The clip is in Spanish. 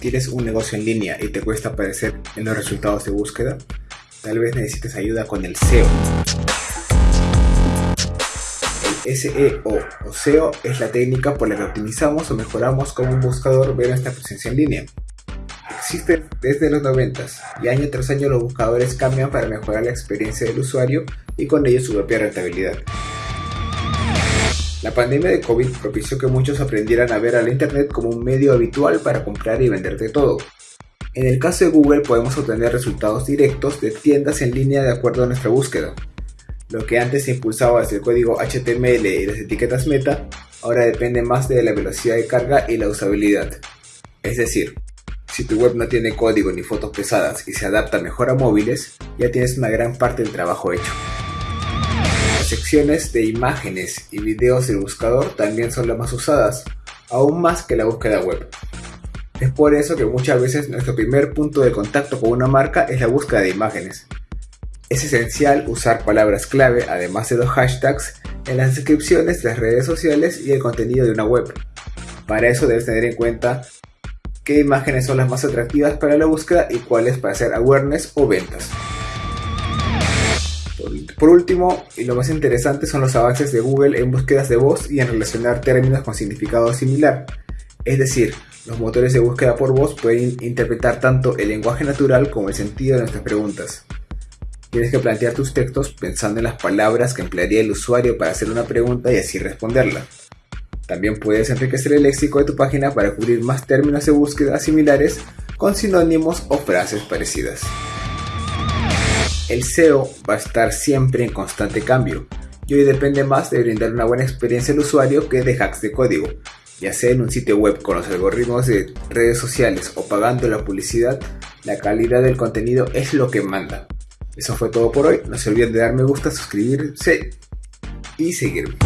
¿Tienes un negocio en línea y te cuesta aparecer en los resultados de búsqueda? Tal vez necesites ayuda con el SEO. El SEO o SEO es la técnica por la que optimizamos o mejoramos cómo un buscador ve nuestra presencia en línea. Existe desde los 90 y año tras año los buscadores cambian para mejorar la experiencia del usuario y con ello su propia rentabilidad. La pandemia de COVID propició que muchos aprendieran a ver al Internet como un medio habitual para comprar y vender de todo. En el caso de Google podemos obtener resultados directos de tiendas en línea de acuerdo a nuestra búsqueda. Lo que antes se impulsaba desde el código HTML y las etiquetas meta, ahora depende más de la velocidad de carga y la usabilidad. Es decir, si tu web no tiene código ni fotos pesadas y se adapta mejor a móviles, ya tienes una gran parte del trabajo hecho secciones de imágenes y videos del buscador también son las más usadas, aún más que la búsqueda web. Es por eso que muchas veces nuestro primer punto de contacto con una marca es la búsqueda de imágenes. Es esencial usar palabras clave, además de los hashtags, en las descripciones de las redes sociales y el contenido de una web. Para eso debes tener en cuenta qué imágenes son las más atractivas para la búsqueda y cuáles para hacer awareness o ventas. Por último, y lo más interesante son los avances de Google en búsquedas de voz y en relacionar términos con significado similar. Es decir, los motores de búsqueda por voz pueden interpretar tanto el lenguaje natural como el sentido de nuestras preguntas. Tienes que plantear tus textos pensando en las palabras que emplearía el usuario para hacer una pregunta y así responderla. También puedes enriquecer el léxico de tu página para cubrir más términos de búsqueda similares con sinónimos o frases parecidas. El SEO va a estar siempre en constante cambio y hoy depende más de brindar una buena experiencia al usuario que de hacks de código. Ya sea en un sitio web con los algoritmos de redes sociales o pagando la publicidad, la calidad del contenido es lo que manda. Eso fue todo por hoy, no se olviden de dar me gusta, suscribirse y seguirme.